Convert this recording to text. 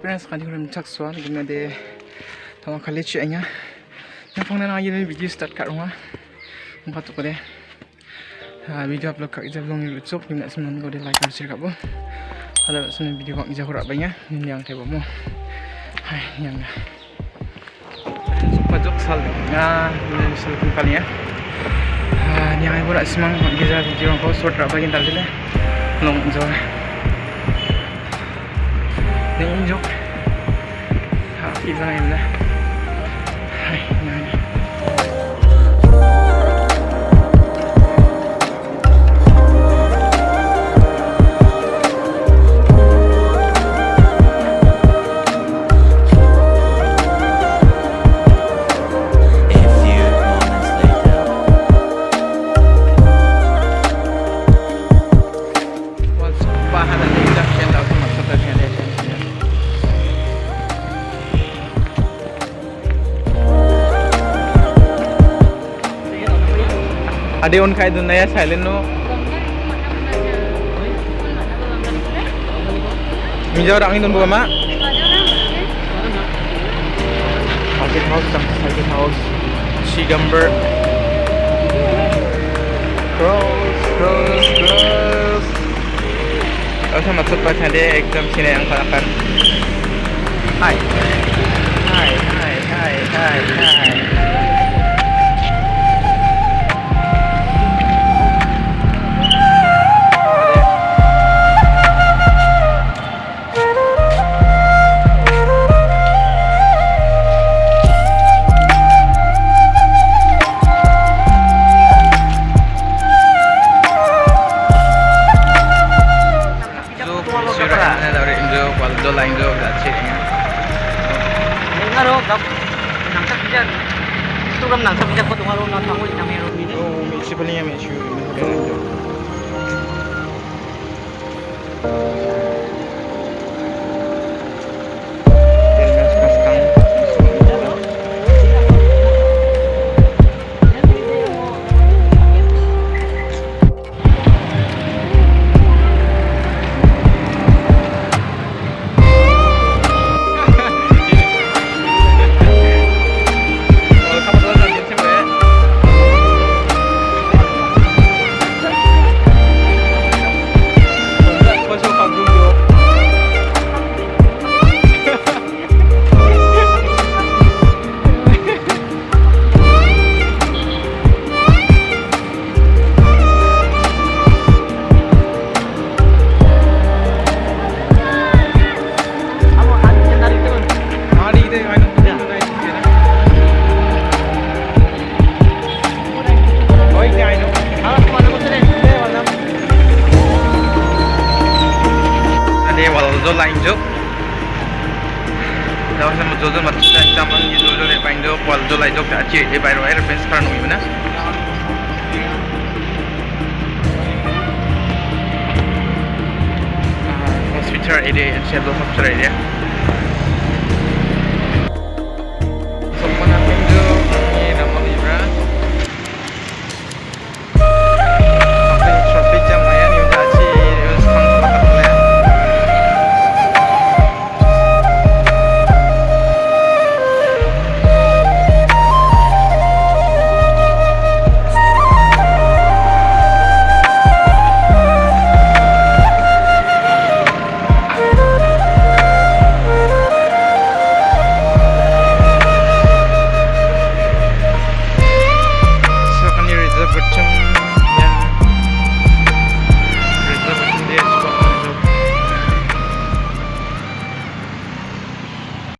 friends kan dihuram chak swan gimna de tama khali chi anya yang phang na ye video start kat rumah. Mungkin tu kode video upload kat kita belum youtube. Gimna semen kode like dan share kat bu ada semen video kak ija kurang banyak? Ini yang tebo mu hai yang dah. Masuk sal ya ini sal kali ya. Ni ai pura semang giza video ko short ra bagin dal dile long 便宜上さあいるね Ade on kai dun naya silent no Minjau orang ini buka mak? Market house market house. Shigamber Cross cross cross. Aku masuk pas ada exam sini yang kalakan Hai Siyempre. na daw rin joke, wal do lang joke, that's it. Yung ano, kap, nang sa dyan. Ito ram nang sa dyan ko tungaro na tangoy na meron din. Oo, may sipal niya, may जोजो लाइन्जो दावसम जोजो मत्सा चामन ये जोजो ले पाइंजो क्वाल जो लाइजो अच्छी है जे बायरो है रेफरेंस करा नुई बना हॉस्पिटल एरिया शेलो हॉस्पिटल एरिया